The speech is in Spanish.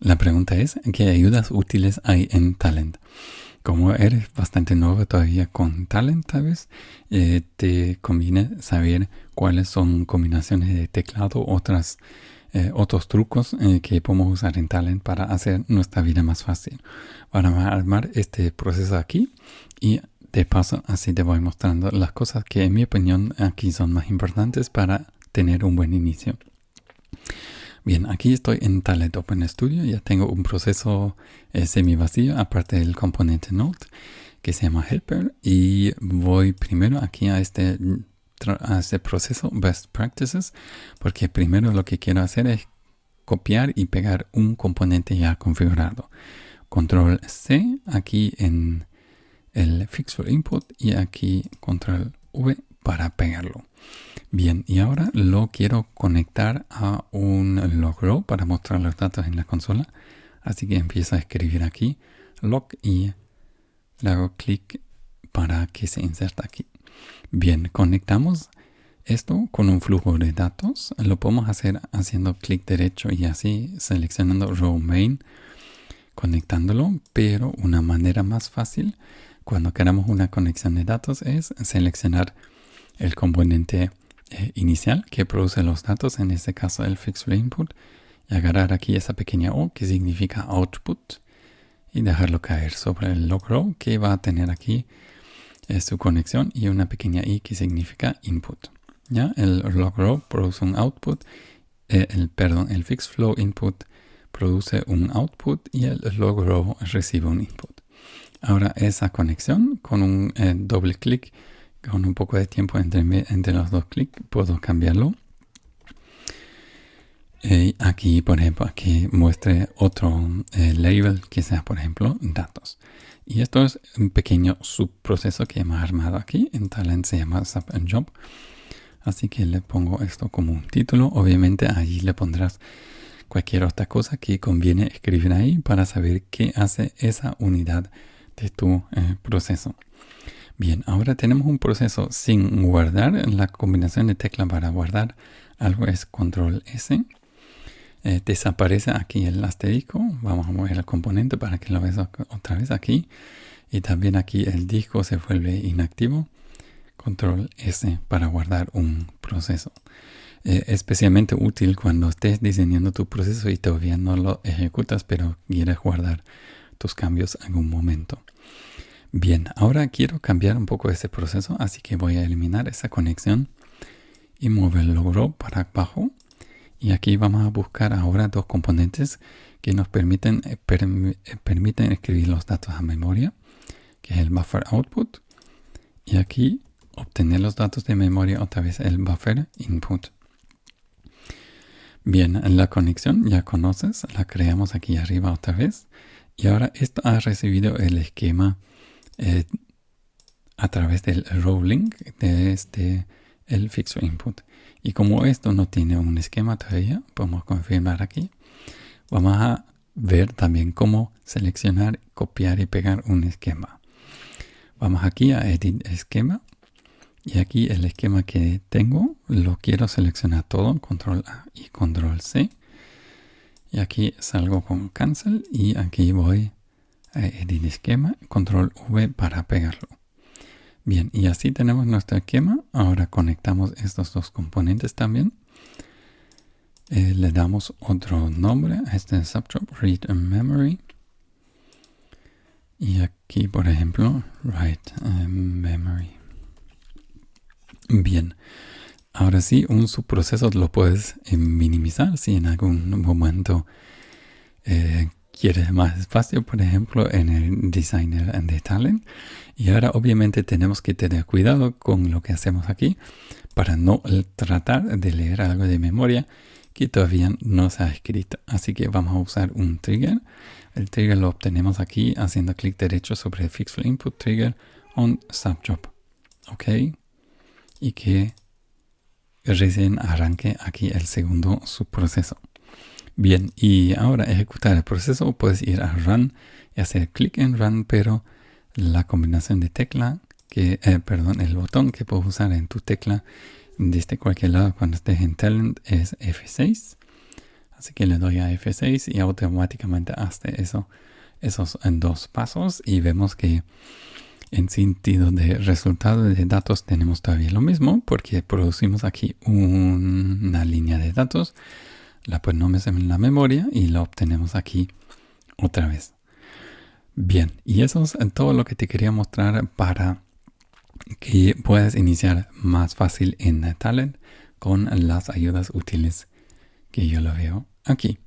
La pregunta es, ¿qué ayudas útiles hay en Talent? Como eres bastante nuevo todavía con Talent, tal vez, eh, te conviene saber cuáles son combinaciones de teclado, otras, eh, otros trucos eh, que podemos usar en Talent para hacer nuestra vida más fácil. Vamos a armar este proceso aquí y de paso así te voy mostrando las cosas que en mi opinión aquí son más importantes para tener un buen inicio. Bien, aquí estoy en Talent Open Studio, ya tengo un proceso eh, semi vacío aparte del componente Node que se llama Helper y voy primero aquí a este, a este proceso Best Practices porque primero lo que quiero hacer es copiar y pegar un componente ya configurado. Control C aquí en el Fix Input y aquí Control V para pegarlo. Bien, y ahora lo quiero conectar a un log para mostrar los datos en la consola. Así que empiezo a escribir aquí log y le hago clic para que se inserta aquí. Bien, conectamos esto con un flujo de datos. Lo podemos hacer haciendo clic derecho y así seleccionando row main, conectándolo, pero una manera más fácil cuando queramos una conexión de datos es seleccionar el componente eh, inicial que produce los datos, en este caso el fixed input, y agarrar aquí esa pequeña O que significa output y dejarlo caer sobre el log row que va a tener aquí eh, su conexión y una pequeña I que significa input. ¿Ya? El log row produce un output, eh, el, perdón, el fixed flow input produce un output y el log row recibe un input. Ahora esa conexión con un doble clic con un poco de tiempo entre, entre los dos clics puedo cambiarlo. Y aquí, por ejemplo, aquí muestre otro eh, label que sea, por ejemplo, datos. Y esto es un pequeño subproceso que hemos armado aquí. En Talent se llama Sub and Job. Así que le pongo esto como un título. Obviamente ahí le pondrás cualquier otra cosa que conviene escribir ahí para saber qué hace esa unidad de tu eh, proceso. Bien, ahora tenemos un proceso sin guardar. La combinación de tecla para guardar algo es control S. Eh, desaparece aquí el asterisco. Vamos a mover el componente para que lo veas otra vez aquí. Y también aquí el disco se vuelve inactivo. Control S para guardar un proceso. Eh, especialmente útil cuando estés diseñando tu proceso y todavía no lo ejecutas, pero quieres guardar tus cambios en un momento. Bien, ahora quiero cambiar un poco ese proceso, así que voy a eliminar esa conexión y mover el logro para abajo. Y aquí vamos a buscar ahora dos componentes que nos permiten, eh, eh, permiten escribir los datos a memoria, que es el buffer output. Y aquí obtener los datos de memoria otra vez el buffer input. Bien, la conexión ya conoces, la creamos aquí arriba otra vez. Y ahora esto ha recibido el esquema eh, a través del rolling de este el fixo input. Y como esto no tiene un esquema todavía, podemos confirmar aquí. Vamos a ver también cómo seleccionar, copiar y pegar un esquema. Vamos aquí a Edit Esquema. Y aquí el esquema que tengo lo quiero seleccionar todo, Control A y Control C. Y aquí salgo con Cancel y aquí voy edit esquema, control V para pegarlo. Bien, y así tenemos nuestro esquema. Ahora conectamos estos dos componentes también. Eh, le damos otro nombre a este subjob, read memory. Y aquí, por ejemplo, write memory. Bien, ahora sí, un subproceso lo puedes eh, minimizar si en algún momento eh, quieres más espacio, por ejemplo, en el Designer de Talent. Y ahora obviamente tenemos que tener cuidado con lo que hacemos aquí para no tratar de leer algo de memoria que todavía no se ha escrito. Así que vamos a usar un trigger. El trigger lo obtenemos aquí haciendo clic derecho sobre el Fixed Input Trigger on Subjob. ¿Ok? Y que recién arranque aquí el segundo subproceso. Bien, y ahora ejecutar el proceso, puedes ir a Run y hacer clic en Run, pero la combinación de tecla, que, eh, perdón, el botón que puedes usar en tu tecla desde cualquier lado cuando estés en Talent es F6. Así que le doy a F6 y automáticamente hace eso, esos en dos pasos y vemos que en sentido de resultado de datos tenemos todavía lo mismo porque producimos aquí una línea de datos, la ponemos en la memoria y la obtenemos aquí otra vez. Bien, y eso es todo lo que te quería mostrar para que puedas iniciar más fácil en Talent con las ayudas útiles que yo lo veo aquí.